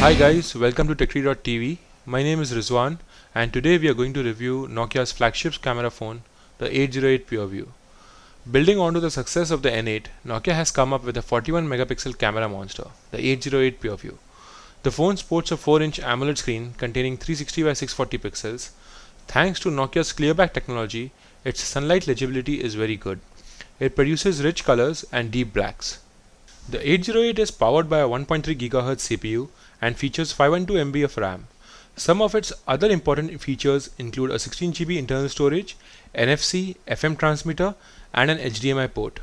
Hi guys, welcome to TechTree.tv. My name is Rizwan and today we are going to review Nokia's flagship camera phone, the 808 PureView. Building on to the success of the N8, Nokia has come up with a 41 megapixel camera monster, the 808 PureView. The phone sports a 4-inch AMOLED screen containing 360 by 640 pixels. Thanks to Nokia's ClearBlack technology, its sunlight legibility is very good. It produces rich colors and deep blacks. The 808 is powered by a 1.3 GHz CPU and features 512 MB of RAM. Some of its other important features include a 16 GB internal storage, NFC, FM transmitter, and an HDMI port.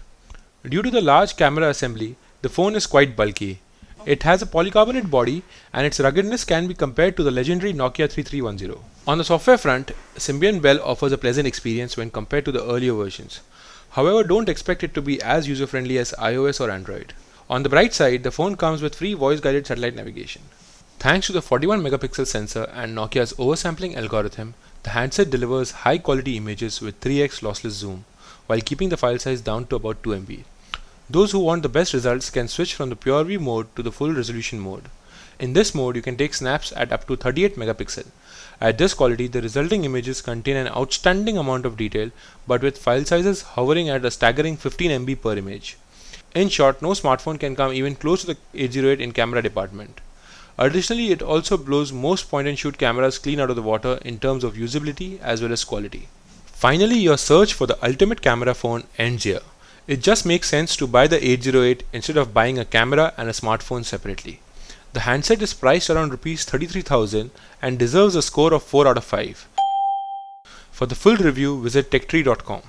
Due to the large camera assembly, the phone is quite bulky. It has a polycarbonate body and its ruggedness can be compared to the legendary Nokia 3310. On the software front, Symbian Belle offers a pleasant experience when compared to the earlier versions. However, don't expect it to be as user-friendly as iOS or Android. On the bright side, the phone comes with free voice-guided satellite navigation. Thanks to the 41 megapixel sensor and Nokia's oversampling algorithm, the handset delivers high quality images with 3x lossless zoom while keeping the file size down to about 2 MB. Those who want the best results can switch from the pure view mode to the full resolution mode. In this mode, you can take snaps at up to 38 megapixel. At this quality, the resulting images contain an outstanding amount of detail, but with file sizes hovering at a staggering 15 MB per image. In short, no smartphone can come even close to the 808 in camera department. Additionally, it also blows most point and shoot cameras clean out of the water in terms of usability as well as quality. Finally, your search for the ultimate camera phone ends here. It just makes sense to buy the 808 instead of buying a camera and a smartphone separately. The handset is priced around rupees 33,000 and deserves a score of 4 out of 5. For the full review, visit techtree.com.